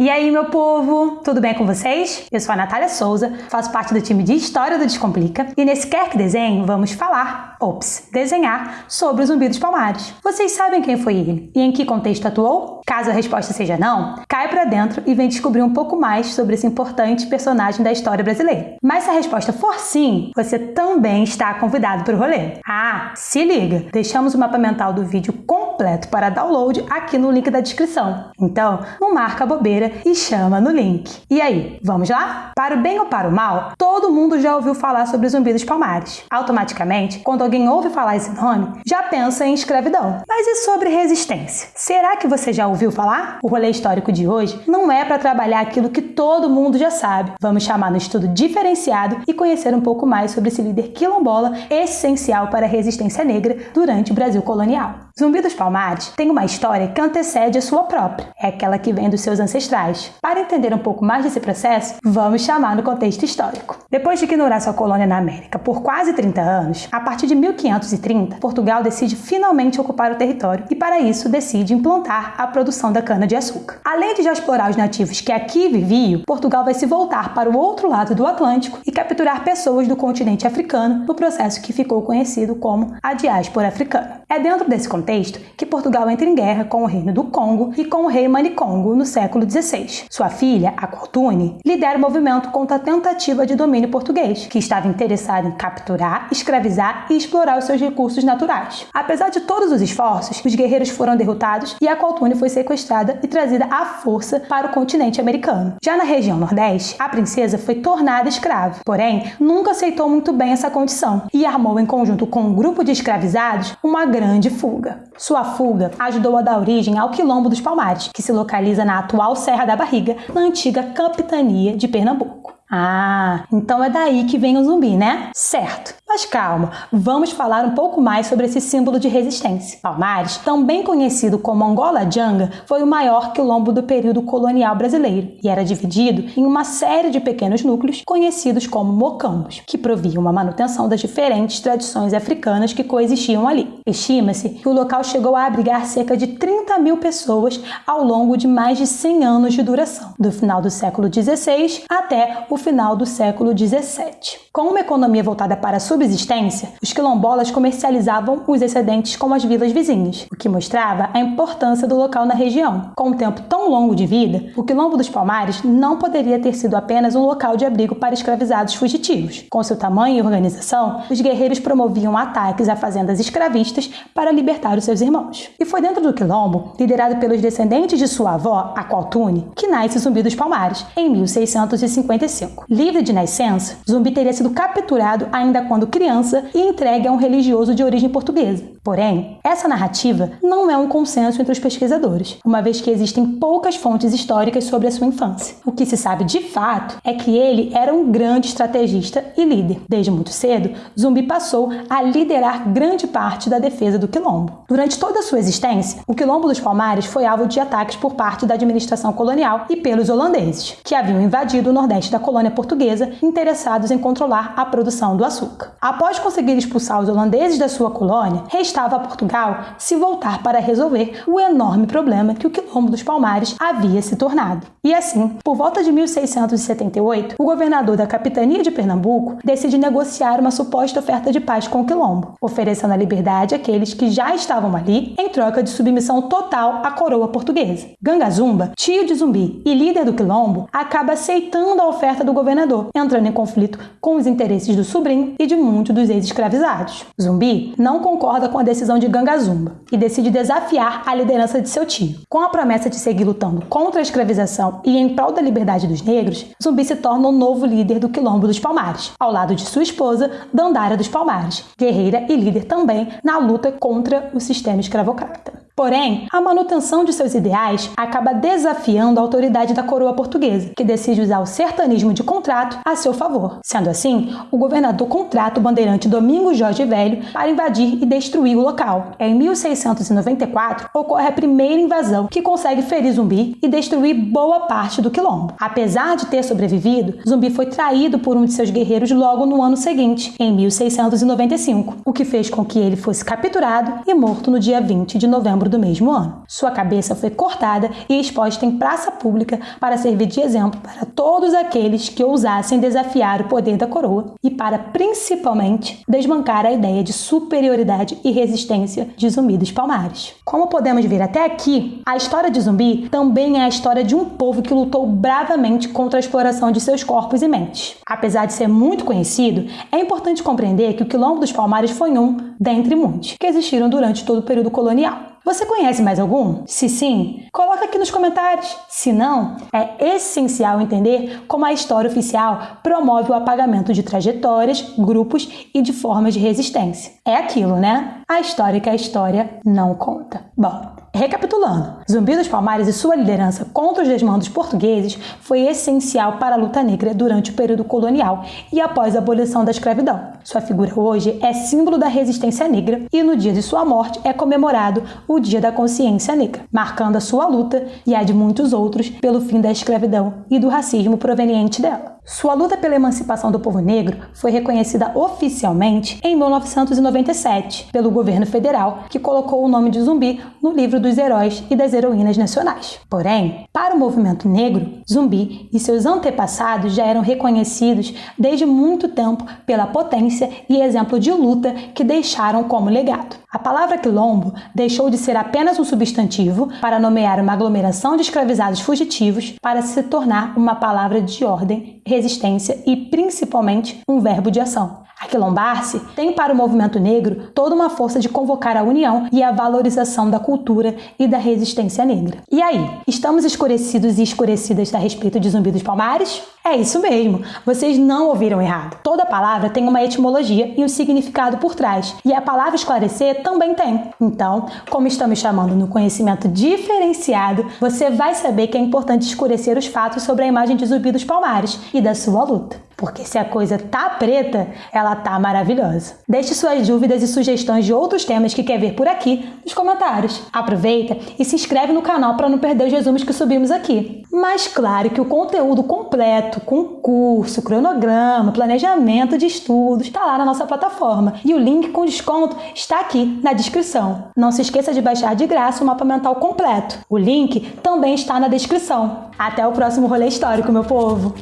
E aí, meu povo, tudo bem com vocês? Eu sou a Natália Souza, faço parte do time de História do Descomplica e nesse Quer Que Desenho vamos falar, ops, desenhar sobre o Zumbi dos Palmares. Vocês sabem quem foi ele e em que contexto atuou? Caso a resposta seja não, cai pra dentro e vem descobrir um pouco mais sobre esse importante personagem da história brasileira. Mas se a resposta for sim, você também está convidado para o rolê. Ah, se liga! Deixamos o mapa mental do vídeo completo para download aqui no link da descrição. Então, não marca bobeira e chama no link. E aí, vamos lá? Para o bem ou para o mal, todo mundo já ouviu falar sobre Zumbi dos Palmares. Automaticamente, quando alguém ouve falar esse nome, já pensa em escravidão. Mas e sobre resistência? Será que você já ouviu falar? O rolê histórico de hoje não é para trabalhar aquilo que todo mundo já sabe. Vamos chamar no estudo diferenciado e conhecer um pouco mais sobre esse líder quilombola essencial para a resistência negra durante o Brasil colonial. Zumbi dos Palmares tem uma história que antecede a sua própria. É aquela que vem dos seus ancestrais para entender um pouco mais desse processo, vamos chamar no contexto histórico. Depois de ignorar sua colônia na América por quase 30 anos, a partir de 1530, Portugal decide finalmente ocupar o território e, para isso, decide implantar a produção da cana-de-açúcar. Além de já explorar os nativos que aqui viviam, Portugal vai se voltar para o outro lado do Atlântico e capturar pessoas do continente africano no processo que ficou conhecido como a diáspora africana. É dentro desse contexto que Portugal entra em guerra com o Reino do Congo e com o rei Manicongo no século XVI sua filha, a Cortune, lidera o movimento contra a tentativa de domínio português, que estava interessado em capturar, escravizar e explorar os seus recursos naturais. Apesar de todos os esforços, os guerreiros foram derrotados e a Cortune foi sequestrada e trazida à força para o continente americano. Já na região Nordeste, a princesa foi tornada escrava, porém nunca aceitou muito bem essa condição e armou em conjunto com um grupo de escravizados uma grande fuga. Sua fuga ajudou a dar origem ao Quilombo dos Palmares, que se localiza na atual Serra Serra da Barriga, na antiga capitania de Pernambuco. Ah, então é daí que vem o zumbi, né? Certo. Mas calma, vamos falar um pouco mais sobre esse símbolo de resistência. Palmares, também conhecido como Angola Janga, foi o maior quilombo do período colonial brasileiro e era dividido em uma série de pequenos núcleos conhecidos como mocambos, que proviam a manutenção das diferentes tradições africanas que coexistiam ali. Estima-se que o local chegou a abrigar cerca de 30 mil pessoas ao longo de mais de 100 anos de duração, do final do século XVI até o final do século XVII. Com uma economia voltada para a subsistência, os quilombolas comercializavam os excedentes com as vilas vizinhas, o que mostrava a importância do local na região. Com um tempo tão longo de vida, o Quilombo dos Palmares não poderia ter sido apenas um local de abrigo para escravizados fugitivos. Com seu tamanho e organização, os guerreiros promoviam ataques a fazendas escravistas para libertar os seus irmãos. E foi dentro do Quilombo, liderado pelos descendentes de sua avó, a Qualtune, que nasce Zumbi dos Palmares, em 1655. Livre de nascença, Zumbi teria sido capturado ainda quando criança e entregue a um religioso de origem portuguesa. Porém, essa narrativa não é um consenso entre os pesquisadores, uma vez que existem poucas fontes históricas sobre a sua infância. O que se sabe de fato é que ele era um grande estrategista e líder. Desde muito cedo, Zumbi passou a liderar grande parte da defesa do Quilombo. Durante toda a sua existência, o Quilombo dos Palmares foi alvo de ataques por parte da administração colonial e pelos holandeses, que haviam invadido o nordeste da colônia portuguesa interessados em controlar a produção do açúcar. Após conseguir expulsar os holandeses da sua colônia, restava a Portugal se voltar para resolver o enorme problema que o Quilombo dos Palmares havia se tornado. E assim, por volta de 1678, o governador da capitania de Pernambuco decide negociar uma suposta oferta de paz com o Quilombo, oferecendo a liberdade àqueles que já estavam ali em troca de submissão total à coroa portuguesa. Gangazumba, tio de Zumbi e líder do Quilombo, acaba aceitando a oferta do governador, entrando em conflito com os interesses do sobrinho e de muitos dos ex-escravizados. Zumbi não concorda com a decisão de Gangazumba e decide desafiar a liderança de seu tio. Com a promessa de seguir lutando contra a escravização e em prol da liberdade dos negros, Zumbi se torna o novo líder do Quilombo dos Palmares, ao lado de sua esposa, Dandara dos Palmares, guerreira e líder também na luta contra o sistema escravocrata. Porém, a manutenção de seus ideais acaba desafiando a autoridade da coroa portuguesa, que decide usar o sertanismo de contrato a seu favor. Sendo assim, o governador contrata o bandeirante Domingos Jorge Velho para invadir e destruir o local. Em 1694, ocorre a primeira invasão que consegue ferir Zumbi e destruir boa parte do quilombo. Apesar de ter sobrevivido, Zumbi foi traído por um de seus guerreiros logo no ano seguinte, em 1695, o que fez com que ele fosse capturado e morto no dia 20 de novembro do mesmo ano. Sua cabeça foi cortada e exposta em praça pública para servir de exemplo para todos aqueles que ousassem desafiar o poder da coroa e para principalmente desmancar a ideia de superioridade e resistência de Zumbi dos Palmares. Como podemos ver até aqui, a história de Zumbi também é a história de um povo que lutou bravamente contra a exploração de seus corpos e mentes. Apesar de ser muito conhecido, é importante compreender que o Quilombo dos Palmares foi um, dentre muitos, que existiram durante todo o período colonial. Você conhece mais algum? Se sim, coloca aqui nos comentários. Se não, é essencial entender como a história oficial promove o apagamento de trajetórias, grupos e de formas de resistência. É aquilo, né? A história que a história não conta. Bom, Recapitulando, Zumbi dos Palmares e sua liderança contra os desmandos portugueses foi essencial para a luta negra durante o período colonial e após a abolição da escravidão. Sua figura hoje é símbolo da resistência negra e no dia de sua morte é comemorado o Dia da Consciência Negra, marcando a sua luta e a de muitos outros pelo fim da escravidão e do racismo proveniente dela. Sua luta pela emancipação do povo negro foi reconhecida oficialmente em 1997 pelo governo federal, que colocou o nome de Zumbi no livro dos heróis e das heroínas nacionais. Porém, para o movimento negro, Zumbi e seus antepassados já eram reconhecidos desde muito tempo pela potência e exemplo de luta que deixaram como legado. A palavra quilombo deixou de ser apenas um substantivo para nomear uma aglomeração de escravizados fugitivos para se tornar uma palavra de ordem, resistência e principalmente um verbo de ação. Aquilombar-se tem para o movimento negro toda uma força de convocar a união e a valorização da cultura e da resistência negra. E aí, estamos escurecidos e escurecidas a respeito de Zumbi dos Palmares? É isso mesmo, vocês não ouviram errado. Toda palavra tem uma etimologia e um significado por trás, e a palavra esclarecer também tem. Então, como estamos chamando no conhecimento diferenciado, você vai saber que é importante escurecer os fatos sobre a imagem de Zumbi dos Palmares e da sua luta. Porque se a coisa tá preta, ela tá maravilhosa. Deixe suas dúvidas e sugestões de outros temas que quer ver por aqui nos comentários. Aproveita e se inscreve no canal para não perder os resumos que subimos aqui. Mas claro que o conteúdo completo, com curso, cronograma, planejamento de estudos, está lá na nossa plataforma. E o link com desconto está aqui na descrição. Não se esqueça de baixar de graça o mapa mental completo. O link também está na descrição. Até o próximo rolê histórico, meu povo!